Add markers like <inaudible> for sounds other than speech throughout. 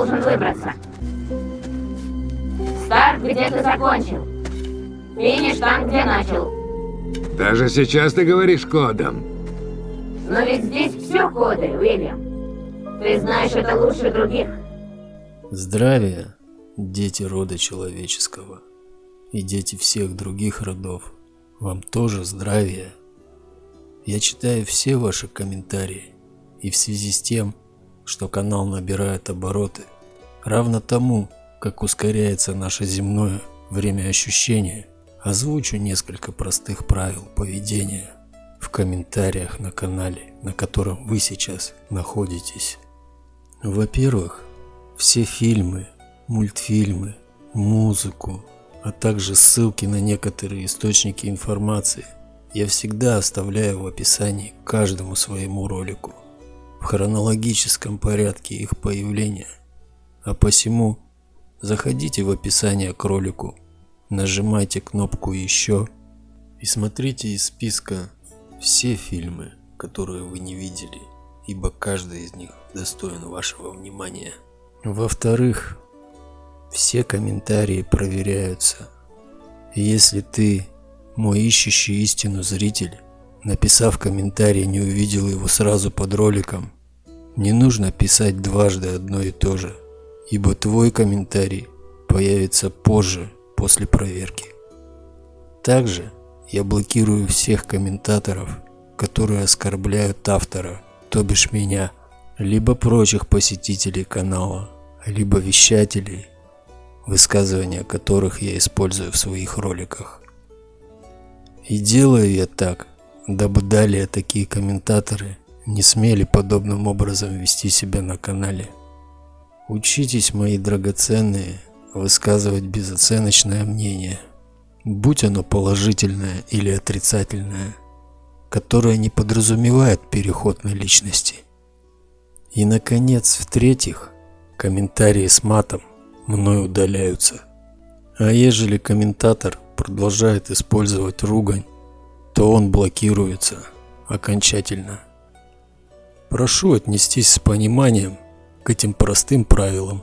должен выбраться. Старт, где ты закончил. Финиш там, где начал. Даже сейчас ты говоришь кодом. Но ведь здесь все коды, Уильям. Ты знаешь это лучше других. Здравия, дети рода человеческого и дети всех других родов. Вам тоже здравия. Я читаю все ваши комментарии, и в связи с тем, что канал набирает обороты, равно тому, как ускоряется наше земное время ощущения, озвучу несколько простых правил поведения в комментариях на канале, на котором вы сейчас находитесь. Во-первых, все фильмы, мультфильмы, музыку, а также ссылки на некоторые источники информации я всегда оставляю в описании к каждому своему ролику в хронологическом порядке их появления. А посему заходите в описание к ролику, нажимайте кнопку «Еще» и смотрите из списка все фильмы, которые вы не видели, ибо каждый из них достоин вашего внимания. Во-вторых, все комментарии проверяются. Если ты, мой ищущий истину зритель, написав комментарий, не увидел его сразу под роликом, не нужно писать дважды одно и то же, ибо твой комментарий появится позже, после проверки. Также я блокирую всех комментаторов, которые оскорбляют автора, то бишь меня, либо прочих посетителей канала, либо вещателей, высказывания которых я использую в своих роликах. И делаю я так, дабы далее такие комментаторы не смели подобным образом вести себя на канале. Учитесь, мои драгоценные, высказывать безоценочное мнение, будь оно положительное или отрицательное, которое не подразумевает переход на личности – и, наконец, в-третьих, комментарии с матом мной удаляются. А ежели комментатор продолжает использовать ругань, то он блокируется окончательно. Прошу отнестись с пониманием к этим простым правилам,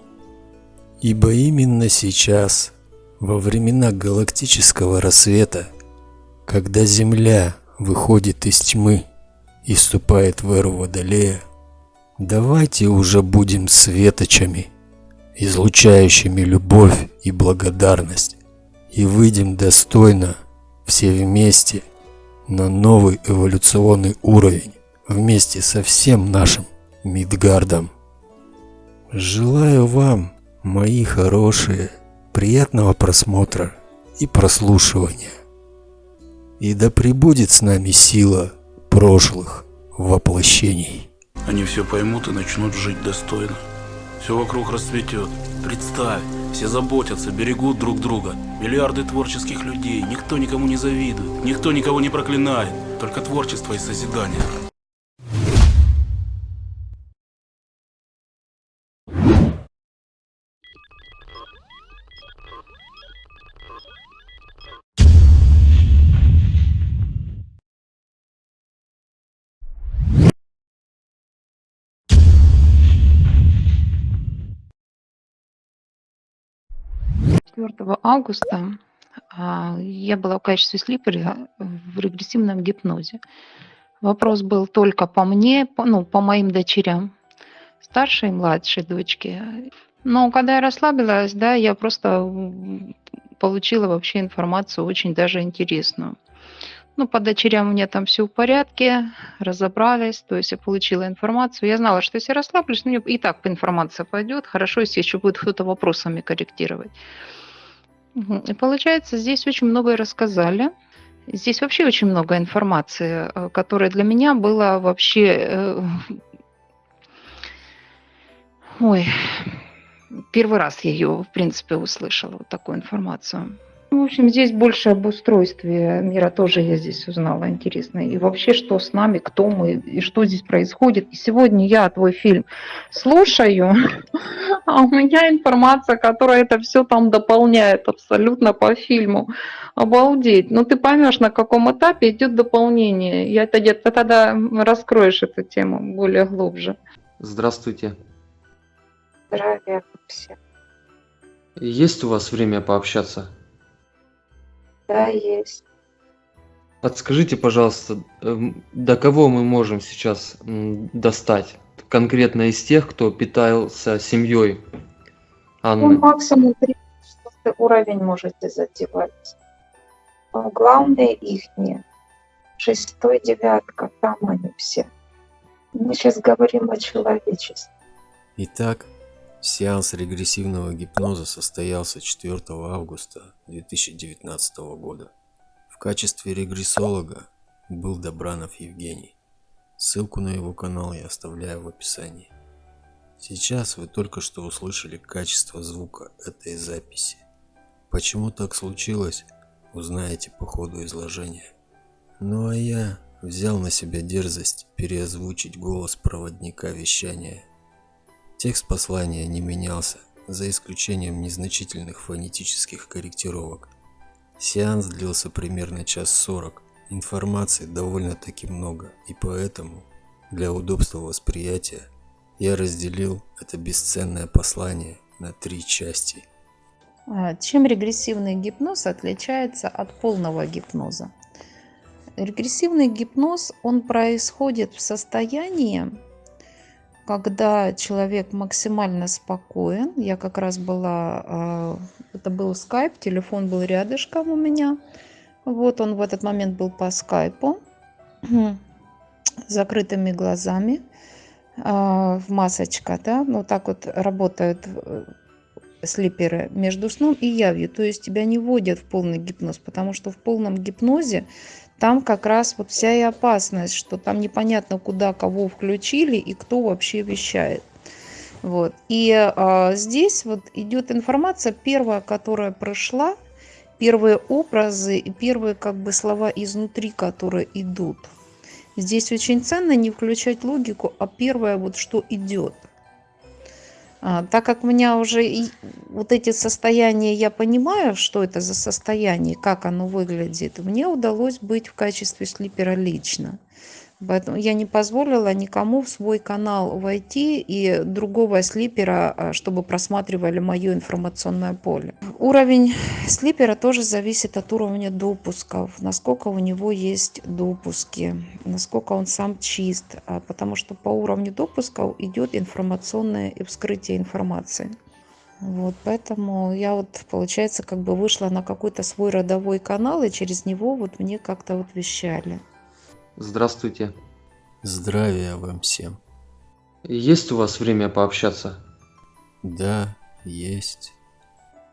ибо именно сейчас, во времена галактического рассвета, когда Земля выходит из тьмы и вступает в эру Водолея, Давайте уже будем светочами, излучающими любовь и благодарность, и выйдем достойно все вместе на новый эволюционный уровень вместе со всем нашим Мидгардом. Желаю вам, мои хорошие, приятного просмотра и прослушивания. И да пребудет с нами сила прошлых воплощений. Они все поймут и начнут жить достойно. Все вокруг расцветет. Представь, все заботятся, берегут друг друга. Миллиарды творческих людей, никто никому не завидует, никто никого не проклинает. Только творчество и созидание. 4 августа а, я была в качестве слипера в регрессивном гипнозе. Вопрос был только по мне, по, ну, по моим дочерям, старшей и младшей дочке. Но когда я расслабилась, да, я просто получила вообще информацию очень даже интересную. Ну, по дочерям у меня там все в порядке, разобрались, то есть я получила информацию. Я знала, что если расслаблюсь, ну, и так информация пойдет. Хорошо, если еще будет кто-то вопросами корректировать. И получается, здесь очень многое рассказали. Здесь вообще очень много информации, э, которая для меня была вообще... Э, ой, первый раз я ее, в принципе, услышала, вот такую информацию. В общем, здесь больше об устройстве мира тоже я здесь узнала интересно. И вообще, что с нами, кто мы, и что здесь происходит. И сегодня я твой фильм слушаю, <laughs> а у меня информация, которая это все там дополняет абсолютно по фильму. Обалдеть. Но ну, ты поймешь, на каком этапе идет дополнение. Я это где-то тогда раскроешь эту тему более глубже. Здравствуйте. Здравия всем. Есть у вас время пообщаться? Да, есть. Подскажите, пожалуйста, эм, до кого мы можем сейчас достать? Конкретно из тех, кто питался семьей Ну, Анны. максимум 34 уровень можете задевать. Но главное их не. Шестой, девятка, там они все. Мы сейчас говорим о человечестве. Итак, сеанс регрессивного гипноза состоялся 4 августа 2019 года. В качестве регрессолога был Добранов Евгений. Ссылку на его канал я оставляю в описании. Сейчас вы только что услышали качество звука этой записи. Почему так случилось, узнаете по ходу изложения. Ну а я взял на себя дерзость переозвучить голос проводника вещания. Текст послания не менялся, за исключением незначительных фонетических корректировок. Сеанс длился примерно час сорок. Информации довольно-таки много, и поэтому, для удобства восприятия, я разделил это бесценное послание на три части. А, Чем регрессивный гипноз отличается от полного гипноза? Регрессивный гипноз, он происходит в состоянии, когда человек максимально спокоен. Я как раз была, а, это был скайп, телефон был рядышком у меня. Вот он в этот момент был по скайпу, <clears throat> закрытыми глазами, а, в масочка, да, ну так вот работают э, слиперы между сном и явью. То есть тебя не вводят в полный гипноз, потому что в полном гипнозе там как раз вот вся и опасность, что там непонятно, куда кого включили и кто вообще вещает. Вот. И а, здесь вот идет информация первая, которая прошла, первые образы и первые как бы слова изнутри, которые идут. Здесь очень ценно не включать логику, а первое вот что идет. А, так как у меня уже и вот эти состояния, я понимаю, что это за состояние, как оно выглядит, мне удалось быть в качестве слипера лично. Поэтому я не позволила никому в свой канал войти и другого слипера, а, чтобы просматривали мое информационное поле. Уровень слипера тоже зависит от уровня допусков, насколько у него есть допуски, насколько он сам чист, а, потому что по уровню допусков идет информационное и вскрытие информации. Вот, поэтому я вот, получается, как бы вышла на какой-то свой родовой канал, и через него вот мне как-то вот вещали. Здравствуйте. Здравия вам всем. Есть у вас время пообщаться? Да, есть.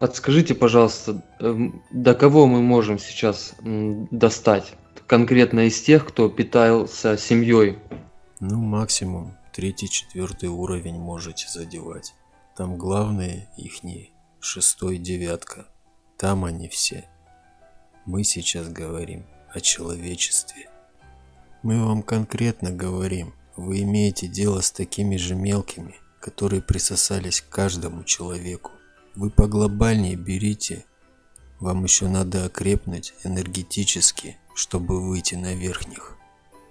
Подскажите, пожалуйста, эм, до кого мы можем сейчас достать? Конкретно из тех, кто питался семьей. Ну, максимум третий-четвертый уровень можете задевать. Там главные ихние, шестой, девятка. Там они все. Мы сейчас говорим о человечестве. Мы вам конкретно говорим, вы имеете дело с такими же мелкими, которые присосались к каждому человеку. Вы поглобальнее берите, вам еще надо окрепнуть энергетически, чтобы выйти на верхних.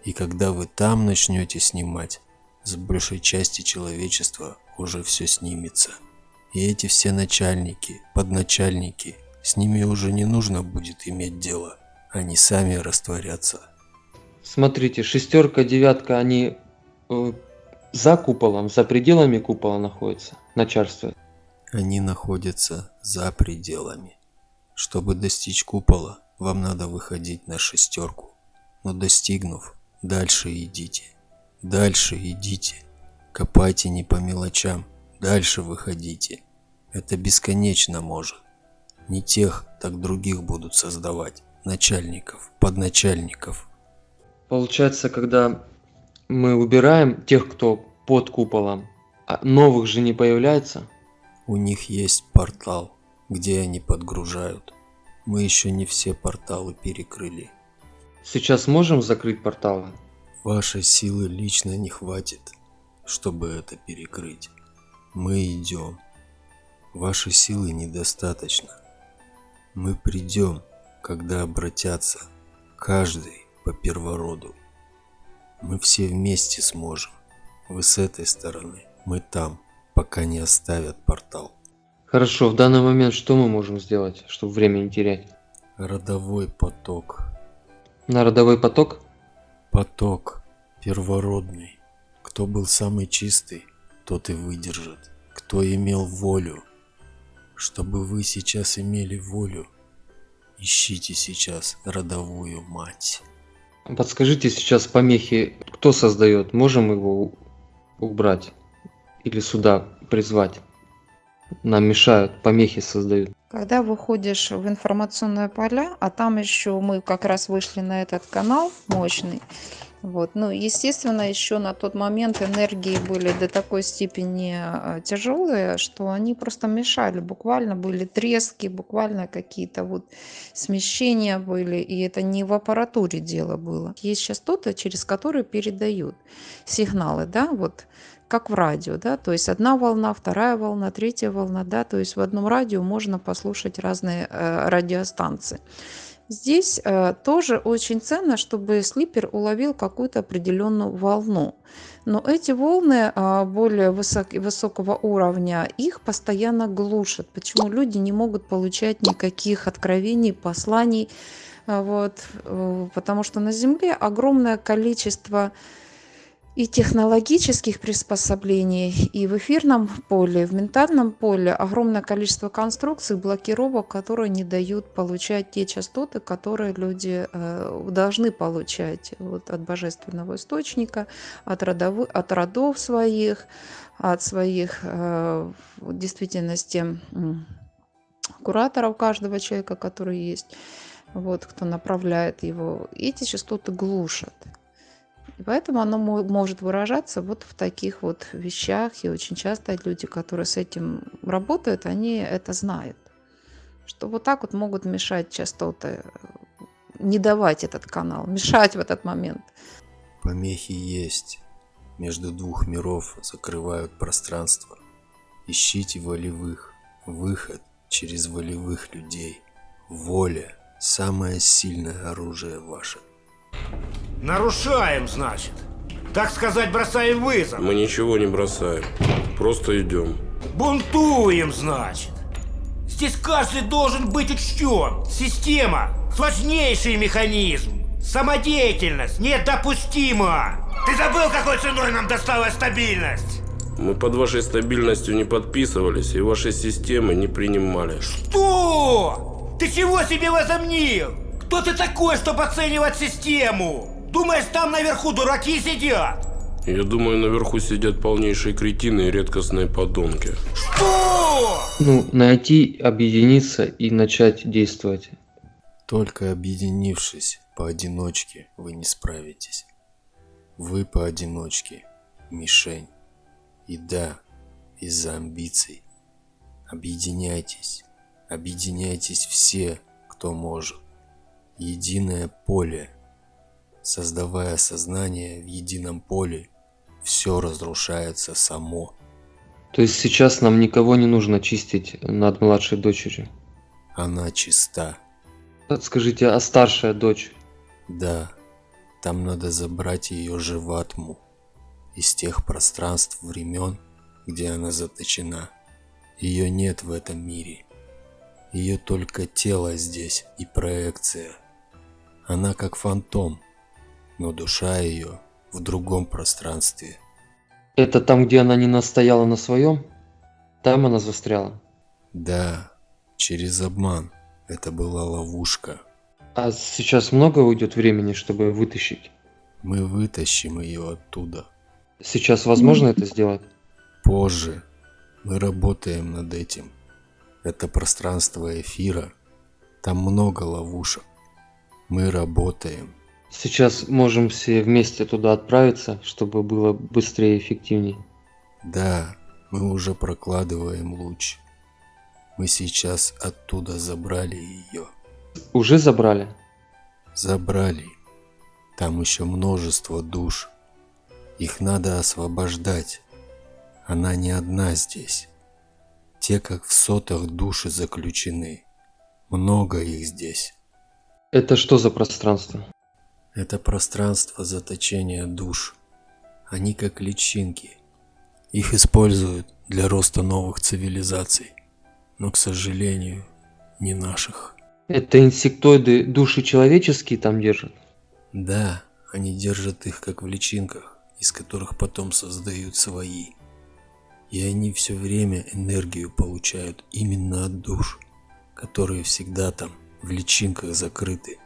И когда вы там начнете снимать, с большей части человечества уже все снимется. И эти все начальники, подначальники, с ними уже не нужно будет иметь дело. Они сами растворятся. Смотрите, шестерка, девятка, они э, за куполом, за пределами купола находятся, начальство. Они находятся за пределами. Чтобы достичь купола, вам надо выходить на шестерку. Но достигнув, дальше идите. Дальше идите. Копайте не по мелочам. Дальше выходите. Это бесконечно может. Не тех, так других будут создавать. Начальников, подначальников. Получается, когда мы убираем тех, кто под куполом, а новых же не появляется. У них есть портал, где они подгружают. Мы еще не все порталы перекрыли. Сейчас можем закрыть порталы? Вашей силы лично не хватит, чтобы это перекрыть. Мы идем. Вашей силы недостаточно. Мы придем, когда обратятся, каждый по первороду. Мы все вместе сможем. Вы с этой стороны, мы там. пока не оставят портал. Хорошо, в данный момент что мы можем сделать, чтобы время не терять? Родовой поток. На родовой поток? Поток первородный. Кто был самый чистый, тот и выдержит. Кто имел волю. Чтобы вы сейчас имели волю, ищите сейчас родовую мать. Подскажите сейчас помехи, кто создает? Можем его убрать? Или сюда призвать? Нам мешают, помехи создают. Когда выходишь в информационное поля, а там еще мы как раз вышли на этот канал мощный, вот, ну, естественно, еще на тот момент энергии были до такой степени э, тяжелые, что они просто мешали, буквально были трески, буквально какие-то вот смещения были, и это не в аппаратуре дело было. Есть частоты, через которые передают сигналы, да, вот как в радио, да, то есть одна волна, вторая волна, третья волна, да, то есть в одном радио можно послушать разные э, радиостанции. Здесь э, тоже очень ценно, чтобы слипер уловил какую-то определенную волну. Но эти волны а, более высок- высокого уровня, их постоянно глушат. Почему люди не могут получать никаких откровений, посланий? А, Вот, э, потому что на Земле огромное количество и технологических приспособлений, и в эфирном поле, в ментальном поле огромное количество конструкций, блокировок, которые не дают получать те частоты, которые люди э, должны получать вот, от божественного источника, от, родовы- от родов своих, от своих э, в действительности кураторов каждого человека, который есть, вот, кто направляет его. Эти частоты глушат. И поэтому оно мо- может выражаться вот в таких вот вещах. И очень часто люди, которые с этим работают, они это знают. Что вот так вот могут мешать частоты, э, не давать этот канал, мешать в этот момент. Помехи есть. Между двух миров закрывают пространство. Ищите волевых. Выход через волевых людей. Воля – самое сильное оружие ваше. Нарушаем, значит. Так сказать, бросаем вызов. Мы ничего не бросаем. Просто идем. Бунтуем, значит. Здесь каждый должен быть учтен. Система – сложнейший механизм. Самодеятельность недопустима. Ты забыл, какой ценой нам досталась стабильность? Мы под вашей стабильностью не подписывались и вашей системы не принимали. Что? Ты чего себе возомнил? Кто ты такой, чтобы оценивать систему? Думаешь, там наверху дураки сидят? Я думаю, наверху сидят полнейшие кретины и редкостные подонки. Что? Ну, найти, объединиться и начать действовать. Только объединившись поодиночке, вы не справитесь. Вы поодиночке – мишень. И да, из-за амбиций. Объединяйтесь. Объединяйтесь все, кто может. Единое поле. Создавая сознание в едином поле, все разрушается само. То есть сейчас нам никого не нужно чистить над младшей дочерью. Она чиста. Скажите, а старшая дочь? Да, там надо забрать ее же в атму. Из тех пространств времен, где она заточена. Ее нет в этом мире. Ее только тело здесь и проекция. Она как фантом, но душа ее в другом пространстве. Это там, где она не настояла на своем? Там она застряла. Да, через обман. Это была ловушка. А сейчас много уйдет времени, чтобы вытащить? Мы вытащим ее оттуда. Сейчас возможно это сделать? Позже. Мы работаем над этим. Это пространство эфира. Там много ловушек. Мы работаем. Сейчас можем все вместе туда отправиться, чтобы было быстрее и эффективнее. Да, мы уже прокладываем луч. Мы сейчас оттуда забрали ее. Уже забрали? Забрали. Там еще множество душ. Их надо освобождать. Она не одна здесь. Те, как в сотах души заключены. Много их здесь. Это что за пространство? Это пространство заточения душ. Они как личинки. Их используют для роста новых цивилизаций, но, к сожалению, не наших. Это инсектоиды души человеческие там держат? Да, они держат их как в личинках, из которых потом создают свои. И они все время энергию получают именно от душ, которые всегда там в личинках закрыты.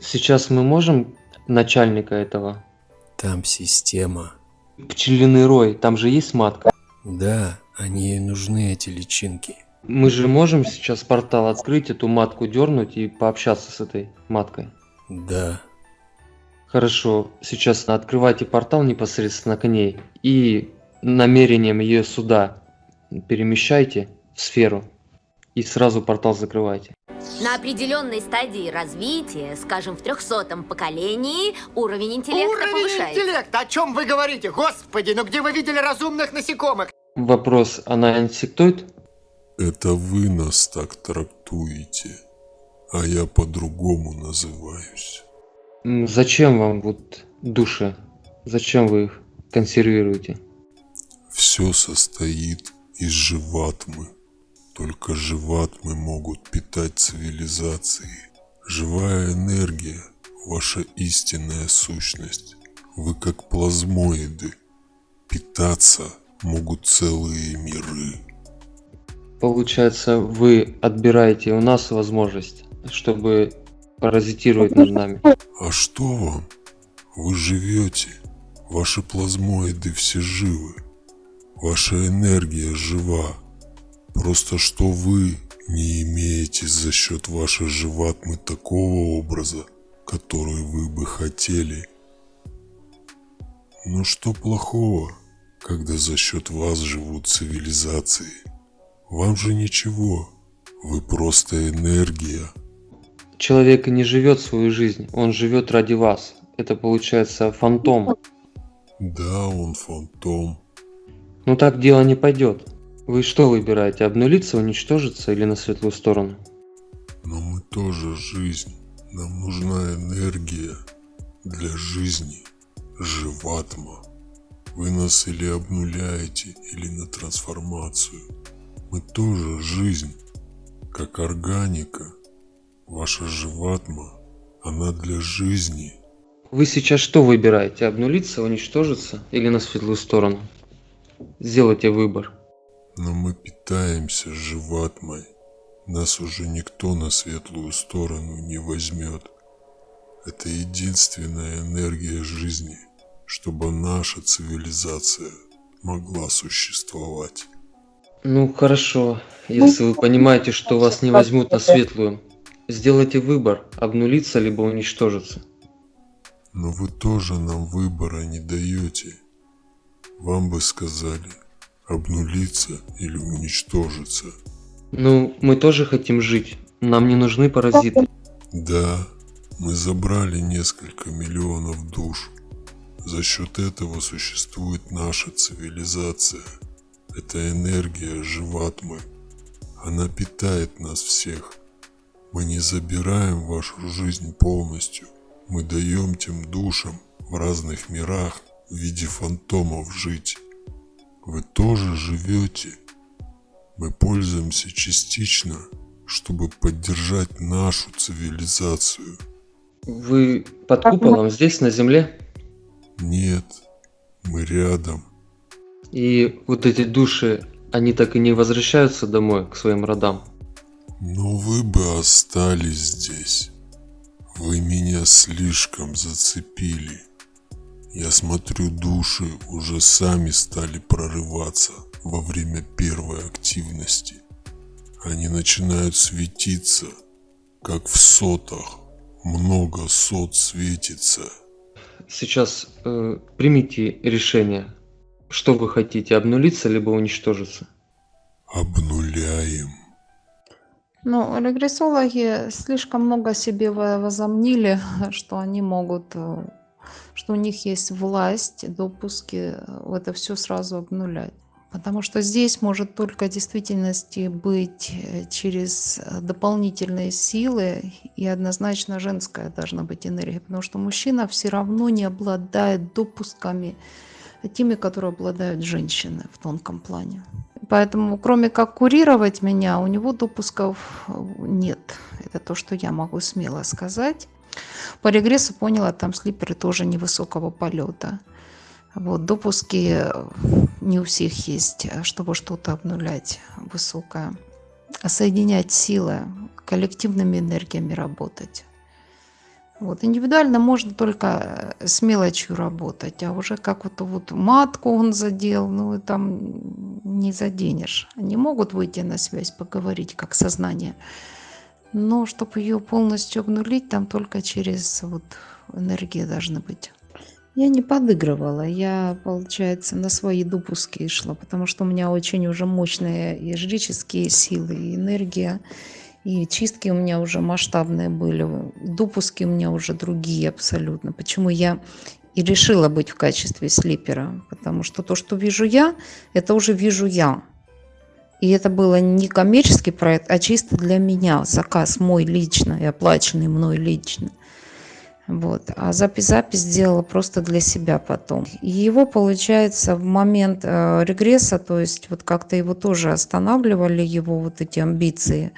Сейчас мы можем начальника этого? Там система. Пчелиный рой, там же есть матка. Да, они и нужны, эти личинки. Мы же можем сейчас портал открыть, эту матку дернуть и пообщаться с этой маткой. Да, Хорошо, сейчас открывайте портал непосредственно к ней и намерением ее сюда перемещайте в сферу и сразу портал закрывайте. На определенной стадии развития, скажем, в трехсотом поколении, уровень интеллекта Уровень повышается. интеллекта, о чем вы говорите? Господи, ну где вы видели разумных насекомых? Вопрос, она инсектоид? Это вы нас так трактуете, а я по-другому называюсь. Зачем вам вот души? Зачем вы их консервируете? Все состоит из живатмы. Только живатмы могут питать цивилизации. Живая энергия – ваша истинная сущность. Вы как плазмоиды. Питаться могут целые миры. Получается, вы отбираете у нас возможность, чтобы паразитировать над нами. А что вам? Вы живете. Ваши плазмоиды все живы. Ваша энергия жива. Просто что вы не имеете за счет вашей живатмы такого образа, который вы бы хотели. Ну что плохого, когда за счет вас живут цивилизации? Вам же ничего. Вы просто энергия. Человек не живет свою жизнь, он живет ради вас. Это получается фантом. Да, он фантом. Но так дело не пойдет. Вы что выбираете, обнулиться, уничтожиться или на светлую сторону? Но мы тоже жизнь. Нам нужна энергия для жизни. Живатма. Вы нас или обнуляете, или на трансформацию. Мы тоже жизнь. Как органика. Ваша живатма, она для жизни. Вы сейчас что выбираете, обнулиться, уничтожиться или на светлую сторону? Сделайте выбор. Но мы питаемся живатмой. Нас уже никто на светлую сторону не возьмет. Это единственная энергия жизни, чтобы наша цивилизация могла существовать. Ну хорошо, если вы понимаете, что вас не возьмут на светлую, сделайте выбор, обнулиться либо уничтожиться. Но вы тоже нам выбора не даете. Вам бы сказали, обнулиться или уничтожиться. Ну, мы тоже хотим жить, нам не нужны паразиты. Да, мы забрали несколько миллионов душ. За счет этого существует наша цивилизация. Это энергия живатмы. Она питает нас всех. Мы не забираем вашу жизнь полностью. Мы даем тем душам в разных мирах в виде фантомов жить. Вы тоже живете. Мы пользуемся частично, чтобы поддержать нашу цивилизацию. Вы под куполом здесь, на земле? Нет, мы рядом. И вот эти души, они так и не возвращаются домой, к своим родам. Но вы бы остались здесь. Вы меня слишком зацепили. Я смотрю, души уже сами стали прорываться во время первой активности. Они начинают светиться, как в сотах. Много сот светится. Сейчас э, примите решение, что вы хотите, обнулиться либо уничтожиться. Обнуляем. Ну, регрессологи слишком много себе во- возомнили, что они могут, э, что у них есть власть, допуски э, это все сразу обнулять. Потому что здесь может только действительности быть э, через э, дополнительные силы и однозначно женская должна быть энергия, потому что мужчина все равно не обладает допусками теми, которые обладают женщины в тонком плане. Поэтому, кроме как курировать меня, у него допусков нет. Это то, что я могу смело сказать. По регрессу поняла, там слиперы тоже невысокого полета. Вот, допуски э, не у всех есть, э, чтобы что-то обнулять высокое. А соединять силы, коллективными энергиями работать. Вот. Индивидуально можно только э, с мелочью работать, а уже как вот, вот матку он задел, ну и там не заденешь. Они могут выйти на связь, поговорить как сознание, но чтобы ее полностью обнулить, там только через вот энергии должны быть. Я не подыгрывала, я, получается, на свои допуски шла, потому что у меня очень уже мощные и жреческие силы, и энергия, и чистки у меня уже масштабные были, допуски у меня уже другие абсолютно. Почему я и решила быть в качестве слипера? Потому что то, что вижу я, это уже вижу я. И это было не коммерческий проект, а чисто для меня, заказ мой лично и оплаченный мной лично. Вот. А запись запись сделала просто для себя потом. И его, получается, в момент э, регресса, то есть вот как-то его тоже останавливали, его вот эти амбиции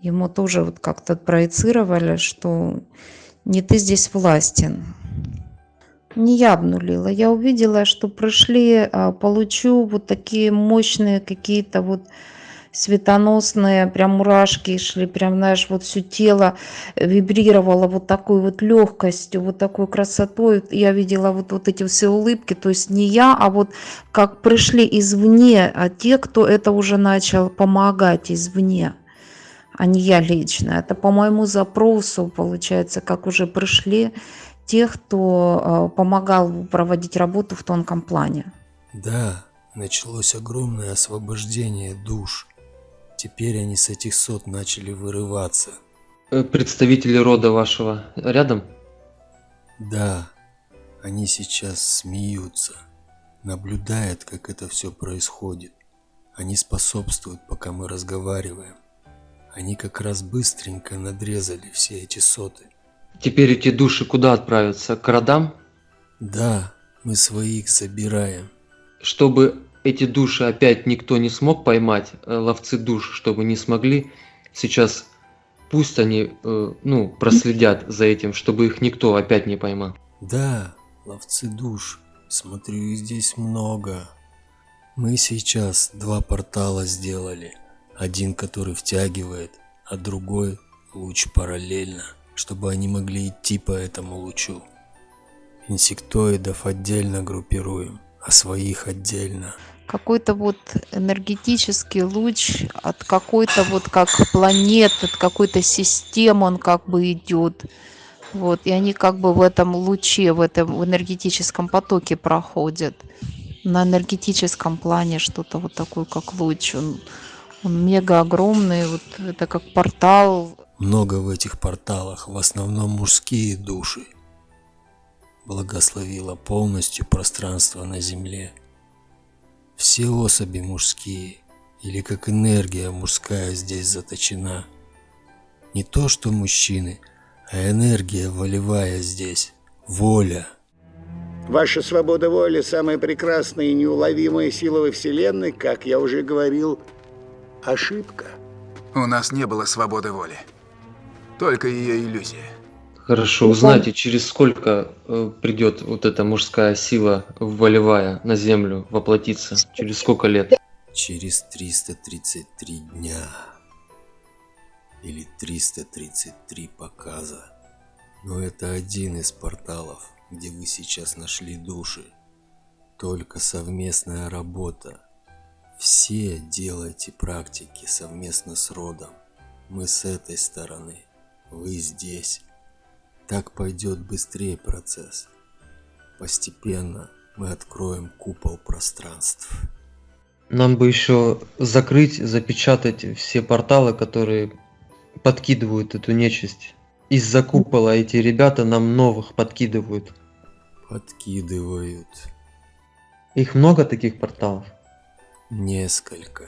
ему тоже вот как-то проецировали, что не ты здесь властен. Не я обнулила, я увидела, что пришли, а, получу вот такие мощные какие-то вот светоносные, прям мурашки шли, прям, знаешь, вот все тело вибрировало вот такой вот легкостью, вот такой красотой. Я видела вот, вот эти все улыбки, то есть не я, а вот как пришли извне, а те, кто это уже начал помогать извне а не я лично. Это по моему запросу, получается, как уже пришли те, кто э, помогал проводить работу в тонком плане. Да, началось огромное освобождение душ. Теперь они с этих сот начали вырываться. Э, представители рода вашего рядом? Да, они сейчас смеются, наблюдают, как это все происходит. Они способствуют, пока мы разговариваем. Они как раз быстренько надрезали все эти соты. Теперь эти души куда отправятся? К родам? Да, мы своих забираем. Чтобы эти души опять никто не смог поймать, э, ловцы душ, чтобы не смогли, сейчас пусть они, э, ну, проследят за этим, чтобы их никто опять не поймал. Да, ловцы душ, смотрю, их здесь много. Мы сейчас два портала сделали. Один, который втягивает, а другой луч параллельно, чтобы они могли идти по этому лучу. Инсектоидов отдельно группируем, а своих отдельно. Какой-то вот энергетический луч от какой-то вот как планет, от какой-то системы он как бы идет. Вот, и они как бы в этом луче, в этом энергетическом потоке проходят. На энергетическом плане что-то вот такое, как луч. Он он мега огромный, вот это как портал. Много в этих порталах, в основном мужские души. Благословила полностью пространство на земле. Все особи мужские, или как энергия мужская здесь заточена. Не то что мужчины, а энергия волевая здесь, воля. Ваша свобода воли – самая прекрасная и неуловимая сила во Вселенной, как я уже говорил, ошибка. У нас не было свободы воли. Только ее иллюзия. Хорошо, узнайте, через сколько э, придет вот эта мужская сила волевая на землю воплотиться? Через сколько лет? Через 333 дня. Или 333 показа. Но это один из порталов, где вы сейчас нашли души. Только совместная работа все делайте практики совместно с родом. Мы с этой стороны, вы здесь. Так пойдет быстрее процесс. Постепенно мы откроем купол пространств. Нам бы еще закрыть, запечатать все порталы, которые подкидывают эту нечисть. Из-за купола эти ребята нам новых подкидывают. Подкидывают. Их много таких порталов? Несколько.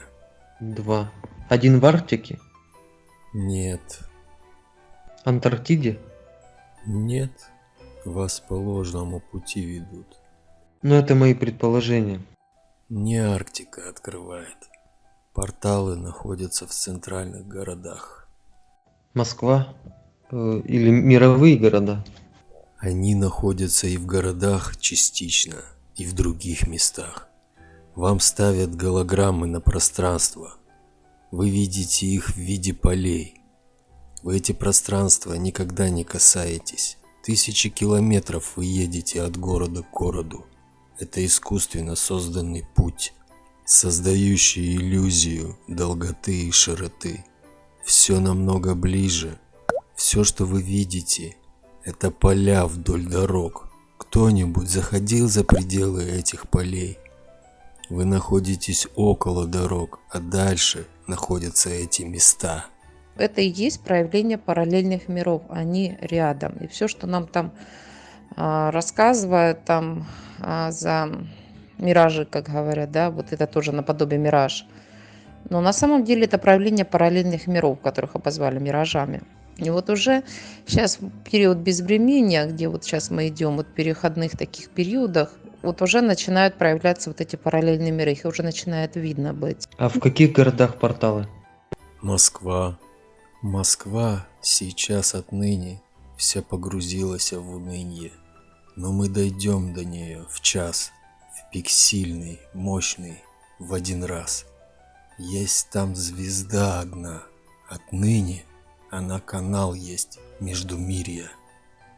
Два. Один в Арктике? Нет. Антарктиде? Нет. Вас по ложному пути ведут. Но это мои предположения. Не Арктика открывает. Порталы находятся в центральных городах. Москва э, или мировые города? Они находятся и в городах частично, и в других местах. Вам ставят голограммы на пространство. Вы видите их в виде полей. Вы эти пространства никогда не касаетесь. Тысячи километров вы едете от города к городу. Это искусственно созданный путь, создающий иллюзию долготы и широты. Все намного ближе. Все, что вы видите, это поля вдоль дорог. Кто-нибудь заходил за пределы этих полей? Вы находитесь около дорог, а дальше находятся эти места. Это и есть проявление параллельных миров, они рядом. И все, что нам там а, рассказывают там а, за миражи, как говорят, да, вот это тоже наподобие мираж. Но на самом деле это проявление параллельных миров, которых обозвали миражами. И вот уже сейчас период безвремения, где вот сейчас мы идем вот переходных таких периодах, вот уже начинают проявляться вот эти параллельные миры, их уже начинает видно быть. А в каких городах порталы? Москва. Москва сейчас отныне вся погрузилась в уныние. Но мы дойдем до нее в час, в пик сильный, мощный, в один раз. Есть там звезда одна, отныне она канал есть между мирья.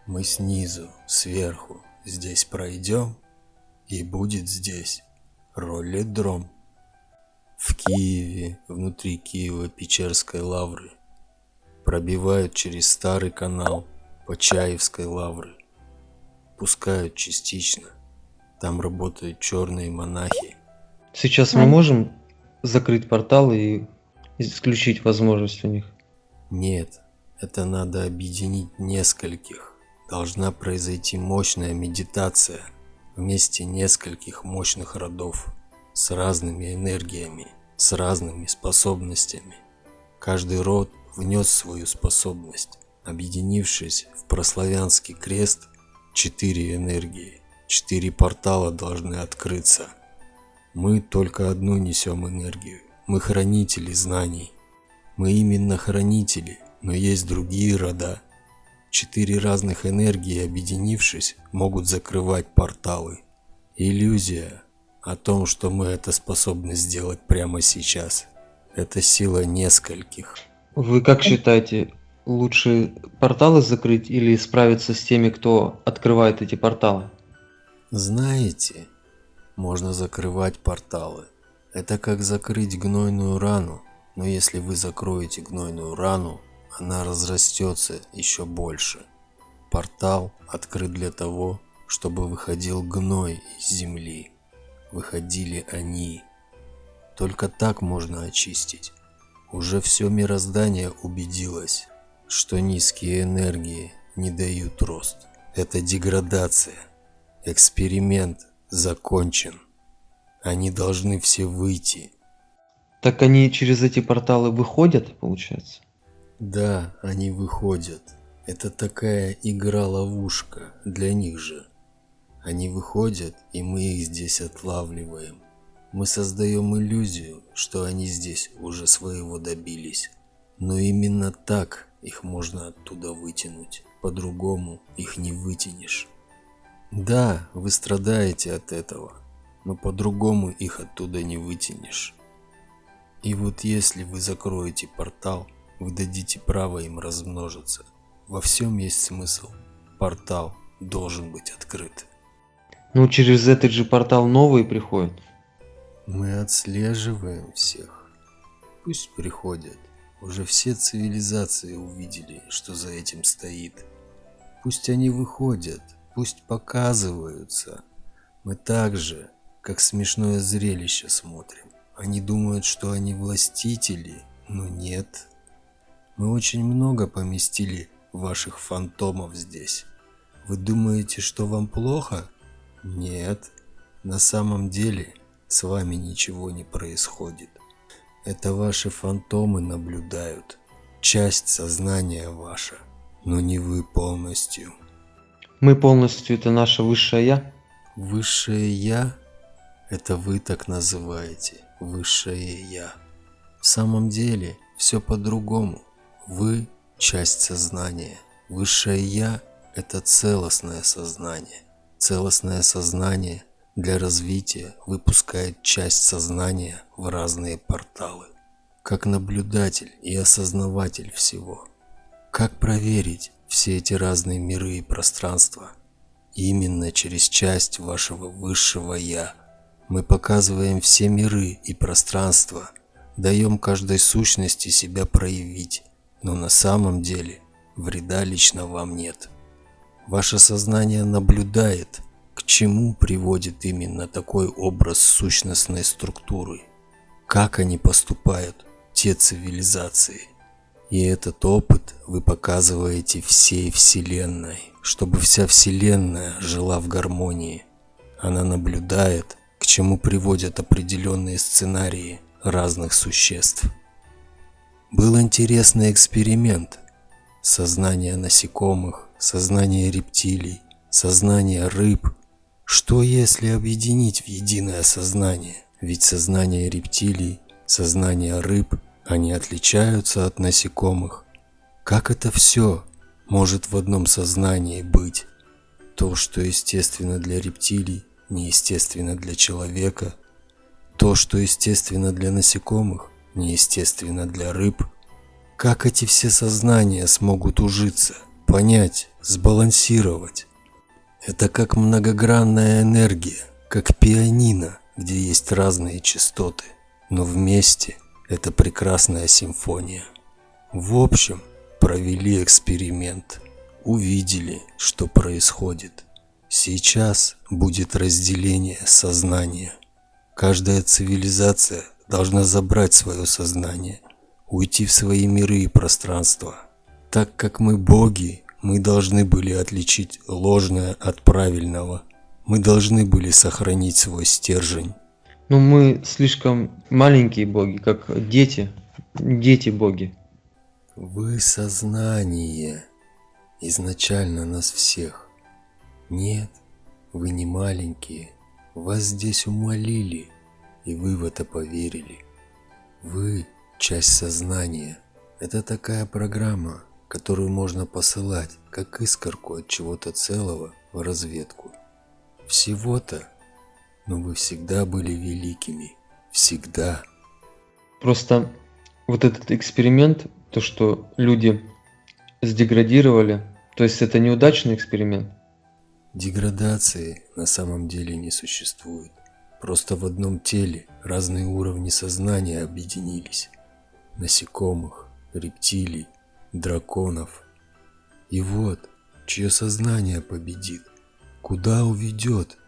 Мы снизу, сверху, здесь пройдем, и будет здесь ролледром. В Киеве, внутри Киева Печерской лавры, пробивают через старый канал Почаевской лавры, пускают частично. Там работают черные монахи. Сейчас мы можем закрыть портал и исключить возможность у них? Нет, это надо объединить нескольких. Должна произойти мощная медитация вместе нескольких мощных родов с разными энергиями, с разными способностями. Каждый род внес свою способность, объединившись в прославянский крест, четыре энергии, четыре портала должны открыться. Мы только одну несем энергию, мы хранители знаний. Мы именно хранители, но есть другие рода. Четыре разных энергии, объединившись, могут закрывать порталы. Иллюзия о том, что мы это способны сделать прямо сейчас. Это сила нескольких. Вы как считаете, лучше порталы закрыть или справиться с теми, кто открывает эти порталы? Знаете, можно закрывать порталы. Это как закрыть гнойную рану. Но если вы закроете гнойную рану, она разрастется еще больше. Портал открыт для того, чтобы выходил гной из земли. Выходили они. Только так можно очистить. Уже все мироздание убедилось, что низкие энергии не дают рост. Это деградация. Эксперимент закончен. Они должны все выйти так они через эти порталы выходят, получается? Да, они выходят. Это такая игра-ловушка для них же. Они выходят, и мы их здесь отлавливаем. Мы создаем иллюзию, что они здесь уже своего добились. Но именно так их можно оттуда вытянуть. По-другому их не вытянешь. Да, вы страдаете от этого, но по-другому их оттуда не вытянешь. И вот если вы закроете портал, вы дадите право им размножиться. Во всем есть смысл. Портал должен быть открыт. Ну, через этот же портал новые приходят. Мы отслеживаем всех. Пусть приходят. Уже все цивилизации увидели, что за этим стоит. Пусть они выходят, пусть показываются. Мы так же, как смешное зрелище смотрим. Они думают, что они властители, но нет. Мы очень много поместили ваших фантомов здесь. Вы думаете, что вам плохо? Нет. На самом деле с вами ничего не происходит. Это ваши фантомы наблюдают. Часть сознания ваша, но не вы полностью. Мы полностью это наше высшее Я? Высшее Я – это вы так называете, Высшее Я. В самом деле все по-другому. Вы – часть сознания. Высшее Я – это целостное сознание. Целостное сознание для развития выпускает часть сознания в разные порталы. Как наблюдатель и осознаватель всего. Как проверить все эти разные миры и пространства – Именно через часть вашего высшего Я мы показываем все миры и пространства, даем каждой сущности себя проявить, но на самом деле вреда лично вам нет. Ваше сознание наблюдает, к чему приводит именно такой образ сущностной структуры, как они поступают, те цивилизации. И этот опыт вы показываете всей Вселенной чтобы вся Вселенная жила в гармонии. Она наблюдает, к чему приводят определенные сценарии разных существ. Был интересный эксперимент. Сознание насекомых, сознание рептилий, сознание рыб. Что если объединить в единое сознание? Ведь сознание рептилий, сознание рыб, они отличаются от насекомых. Как это все может в одном сознании быть. То, что естественно для рептилий, неестественно для человека. То, что естественно для насекомых, неестественно для рыб. Как эти все сознания смогут ужиться, понять, сбалансировать? Это как многогранная энергия, как пианино, где есть разные частоты, но вместе это прекрасная симфония. В общем, провели эксперимент, увидели, что происходит. Сейчас будет разделение сознания. Каждая цивилизация должна забрать свое сознание, уйти в свои миры и пространства. Так как мы боги, мы должны были отличить ложное от правильного. Мы должны были сохранить свой стержень. Но ну, мы слишком маленькие боги, как дети, дети боги. Вы сознание, изначально нас всех. Нет, вы не маленькие, вас здесь умолили, и вы в это поверили. Вы – часть сознания. Это такая программа, которую можно посылать, как искорку от чего-то целого в разведку. Всего-то, но вы всегда были великими. Всегда. Просто вот этот эксперимент то, что люди сдеградировали, то есть это неудачный эксперимент? Деградации на самом деле не существует. Просто в одном теле разные уровни сознания объединились. Насекомых, рептилий, драконов. И вот, чье сознание победит, куда уведет?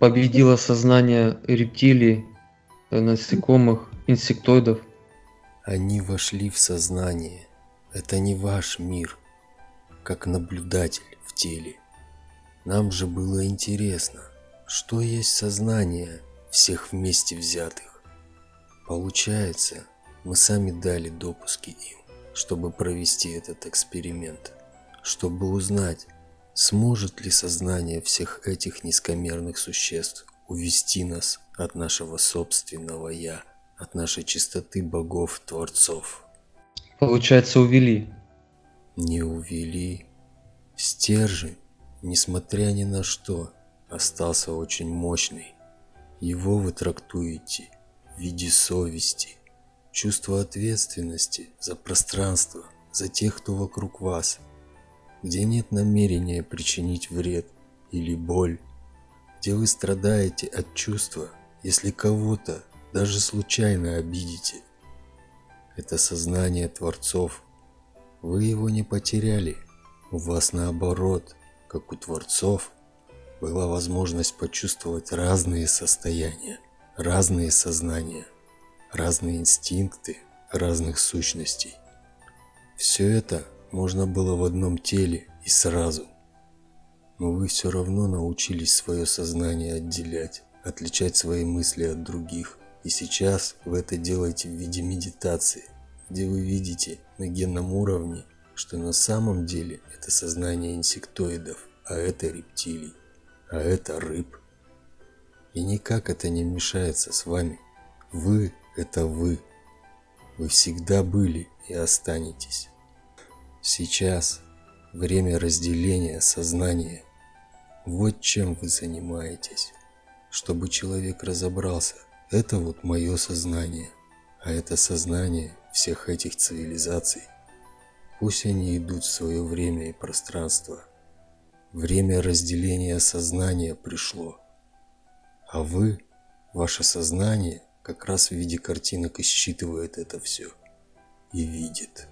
Победило сознание рептилий, насекомых, инсектоидов – они вошли в сознание. Это не ваш мир, как наблюдатель в теле. Нам же было интересно, что есть сознание всех вместе взятых. Получается, мы сами дали допуски им, чтобы провести этот эксперимент, чтобы узнать, сможет ли сознание всех этих низкомерных существ увести нас от нашего собственного «я» от нашей чистоты богов-творцов. Получается, увели. Не увели. Стержень, несмотря ни на что, остался очень мощный. Его вы трактуете в виде совести, чувства ответственности за пространство, за тех, кто вокруг вас, где нет намерения причинить вред или боль, где вы страдаете от чувства, если кого-то даже случайно обидите. Это сознание Творцов. Вы его не потеряли. У вас наоборот, как у Творцов, была возможность почувствовать разные состояния, разные сознания, разные инстинкты разных сущностей. Все это можно было в одном теле и сразу. Но вы все равно научились свое сознание отделять, отличать свои мысли от других. И сейчас вы это делаете в виде медитации, где вы видите на генном уровне, что на самом деле это сознание инсектоидов, а это рептилий. А это рыб. И никак это не мешается с вами. Вы – это вы. Вы всегда были и останетесь. Сейчас время разделения сознания. Вот чем вы занимаетесь. Чтобы человек разобрался, это вот мое сознание, а это сознание всех этих цивилизаций. Пусть они идут в свое время и пространство. Время разделения сознания пришло. А вы, ваше сознание, как раз в виде картинок и считывает это все. И видит.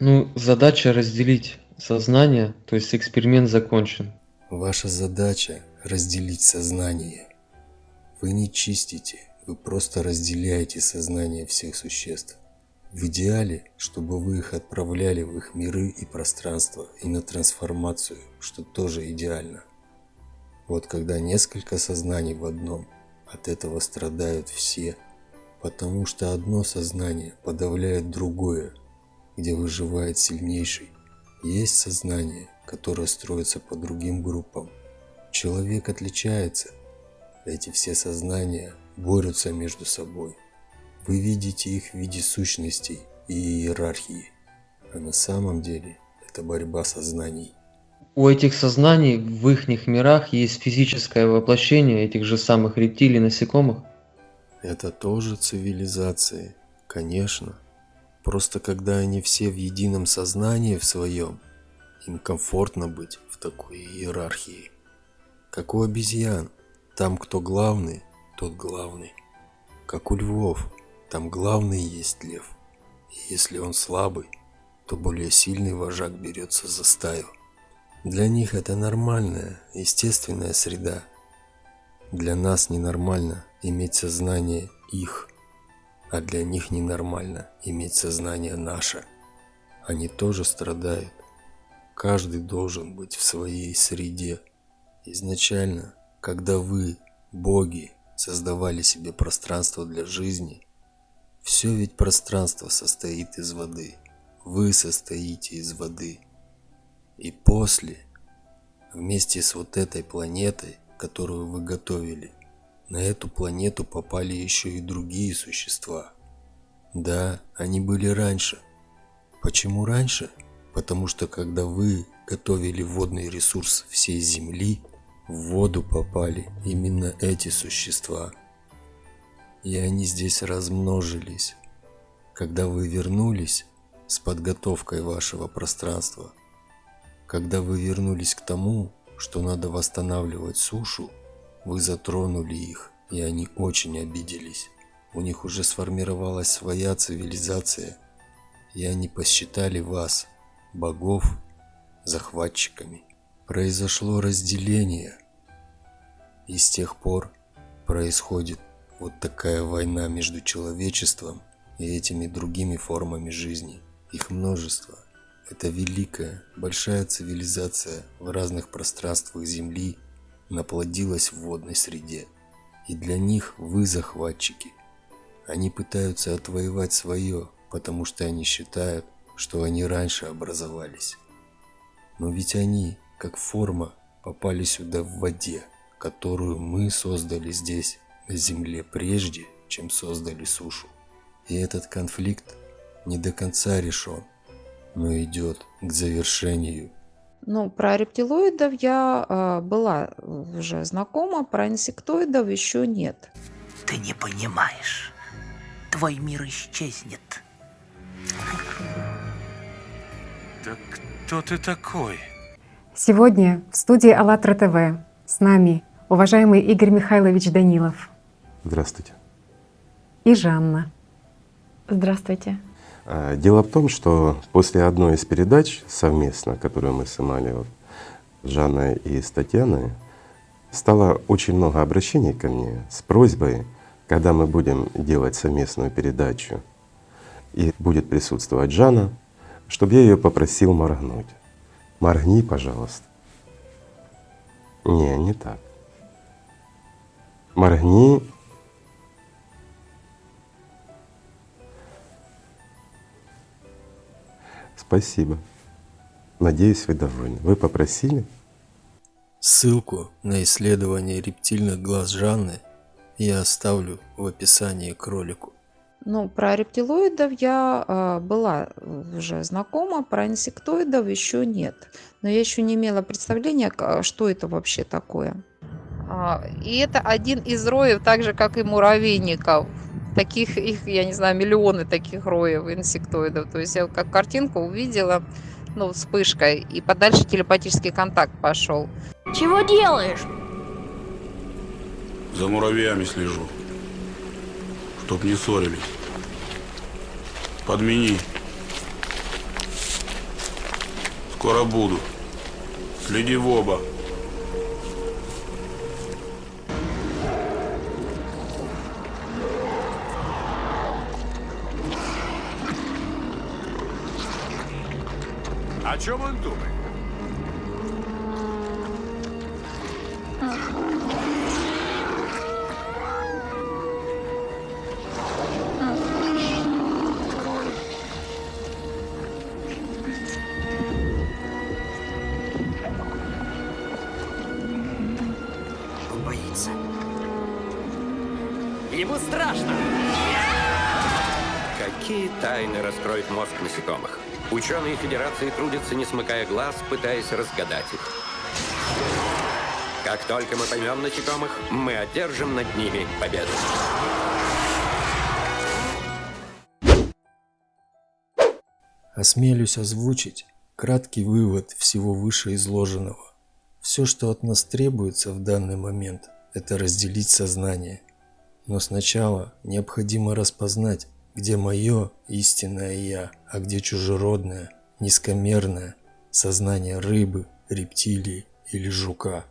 Ну, задача разделить сознание, то есть эксперимент закончен. Ваша задача разделить сознание. Вы не чистите, вы просто разделяете сознание всех существ. В идеале, чтобы вы их отправляли в их миры и пространство и на трансформацию, что тоже идеально. Вот когда несколько сознаний в одном, от этого страдают все, потому что одно сознание подавляет другое, где выживает сильнейший. Есть сознание, которое строится по другим группам. Человек отличается. Эти все сознания борются между собой. Вы видите их в виде сущностей и иерархии, а на самом деле это борьба сознаний. У этих сознаний в их мирах есть физическое воплощение этих же самых рептилий насекомых? Это тоже цивилизации, конечно. Просто когда они все в едином сознании в своем, им комфортно быть в такой иерархии. Как у обезьян, там кто главный, тот главный. Как у львов, там главный есть лев. И если он слабый, то более сильный вожак берется за стаю. Для них это нормальная, естественная среда. Для нас ненормально иметь сознание их, а для них ненормально иметь сознание наше. Они тоже страдают. Каждый должен быть в своей среде. Изначально, когда вы, боги, создавали себе пространство для жизни – все ведь пространство состоит из воды. Вы состоите из воды. И после, вместе с вот этой планетой, которую вы готовили, на эту планету попали еще и другие существа. Да, они были раньше. Почему раньше? Потому что когда вы готовили водный ресурс всей Земли, в воду попали именно эти существа – и они здесь размножились. Когда вы вернулись с подготовкой вашего пространства, когда вы вернулись к тому, что надо восстанавливать сушу, вы затронули их, и они очень обиделись. У них уже сформировалась своя цивилизация, и они посчитали вас, богов, захватчиками. Произошло разделение, и с тех пор происходит вот такая война между человечеством и этими другими формами жизни. Их множество. Это великая, большая цивилизация в разных пространствах Земли наплодилась в водной среде. И для них вы захватчики. Они пытаются отвоевать свое, потому что они считают, что они раньше образовались. Но ведь они, как форма, попали сюда в воде, которую мы создали здесь Земле прежде, чем создали сушу. И этот конфликт не до конца решен, но идет к завершению. Ну, про рептилоидов я э, была уже знакома, про инсектоидов еще нет. Ты не понимаешь. Твой мир исчезнет. Да кто ты такой? Сегодня в студии АЛЛАТРА ТВ с нами уважаемый Игорь Михайлович Данилов. Здравствуйте. И Жанна. Здравствуйте. А, дело в том, что после одной из передач совместно, которую мы снимали вот, с Жанной и с Татьяной, стало очень много обращений ко мне с просьбой, когда мы будем делать совместную передачу и будет присутствовать Жанна, чтобы я ее попросил моргнуть. Моргни, пожалуйста. Не, не так. Моргни Спасибо. Надеюсь, вы довольны. Вы попросили? Ссылку на исследование рептильных глаз Жанны я оставлю в описании к ролику. Ну, про рептилоидов я а, была уже знакома, про инсектоидов еще нет. Но я еще не имела представления, к- что это вообще такое. А, И это один из роев, так же как и муравейников. Таких их, я не знаю, миллионы таких роев инсектоидов. То есть я как картинку увидела, ну, вспышкой, и подальше телепатический контакт пошел. Чего делаешь? За муравьями слежу. Чтоб не ссорились. Подмени. Скоро буду. Следи в оба. Чем он думает? Ученые Федерации трудятся, не смыкая глаз, пытаясь разгадать их. Как только мы поймем насекомых, мы одержим над ними победу. Осмелюсь озвучить краткий вывод всего вышеизложенного. Все, что от нас требуется в данный момент, это разделить сознание. Но сначала необходимо распознать, где мое истинное «я», а где чужеродное, низкомерное сознание рыбы, рептилии или жука.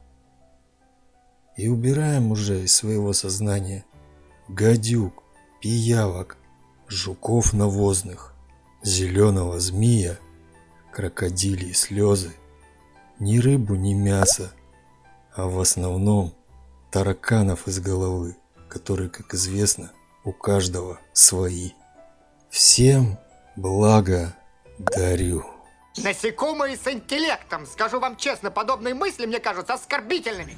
И убираем уже из своего сознания гадюк, пиявок, жуков навозных, зеленого змея, крокодилии слезы, ни рыбу, ни мясо, а в основном тараканов из головы, которые, как известно, у каждого свои. Всем благо дарю. Насекомые с интеллектом. Скажу вам честно, подобные мысли мне кажутся оскорбительными.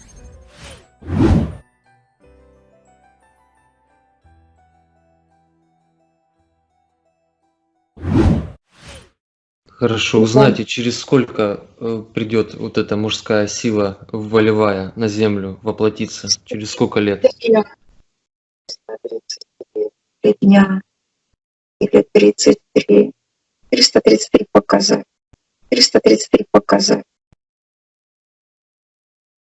Хорошо, узнайте, через сколько э, придет вот эта мужская сила волевая на землю воплотиться? Через сколько лет? Три дня или 33. 333 показать. 333 показать.